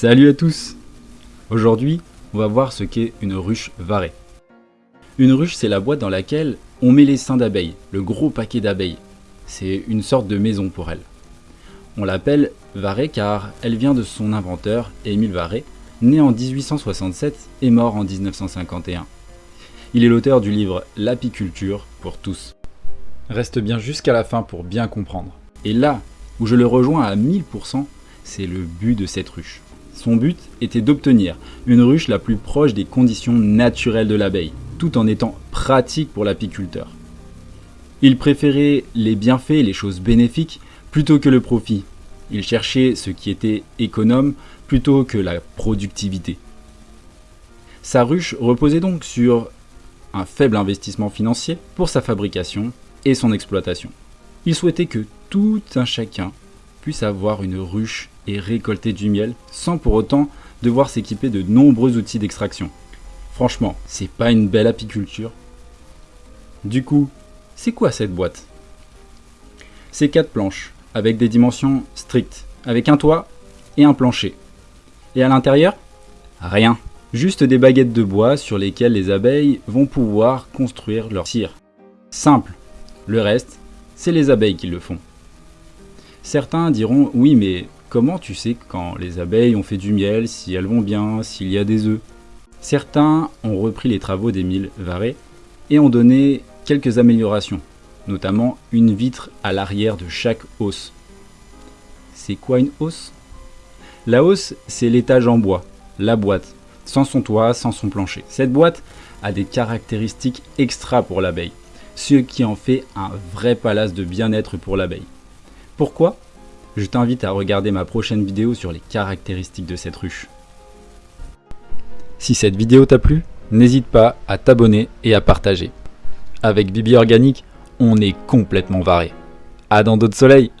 Salut à tous Aujourd'hui, on va voir ce qu'est une ruche varée. Une ruche, c'est la boîte dans laquelle on met les seins d'abeilles, le gros paquet d'abeilles. C'est une sorte de maison pour elle. On l'appelle varée car elle vient de son inventeur, Émile Varé, né en 1867 et mort en 1951. Il est l'auteur du livre L'apiculture pour tous. Reste bien jusqu'à la fin pour bien comprendre. Et là où je le rejoins à 1000%, c'est le but de cette ruche. Son but était d'obtenir une ruche la plus proche des conditions naturelles de l'abeille, tout en étant pratique pour l'apiculteur. Il préférait les bienfaits et les choses bénéfiques plutôt que le profit. Il cherchait ce qui était économe plutôt que la productivité. Sa ruche reposait donc sur un faible investissement financier pour sa fabrication et son exploitation. Il souhaitait que tout un chacun puisse avoir une ruche et récolter du miel sans pour autant devoir s'équiper de nombreux outils d'extraction. Franchement, c'est pas une belle apiculture. Du coup, c'est quoi cette boîte? C'est quatre planches, avec des dimensions strictes, avec un toit et un plancher. Et à l'intérieur? Rien. Juste des baguettes de bois sur lesquelles les abeilles vont pouvoir construire leur cire. Simple. Le reste, c'est les abeilles qui le font. Certains diront oui mais comment tu sais quand les abeilles ont fait du miel, si elles vont bien, s'il y a des œufs? Certains ont repris les travaux d'Émile Varé et ont donné quelques améliorations, notamment une vitre à l'arrière de chaque hausse. C'est quoi une hausse La hausse, c'est l'étage en bois, la boîte, sans son toit, sans son plancher. Cette boîte a des caractéristiques extra pour l'abeille, ce qui en fait un vrai palace de bien-être pour l'abeille. Pourquoi? Je t'invite à regarder ma prochaine vidéo sur les caractéristiques de cette ruche. Si cette vidéo t'a plu, n'hésite pas à t'abonner et à partager. Avec Bibi Organique, on est complètement varé. À dans d'autres soleils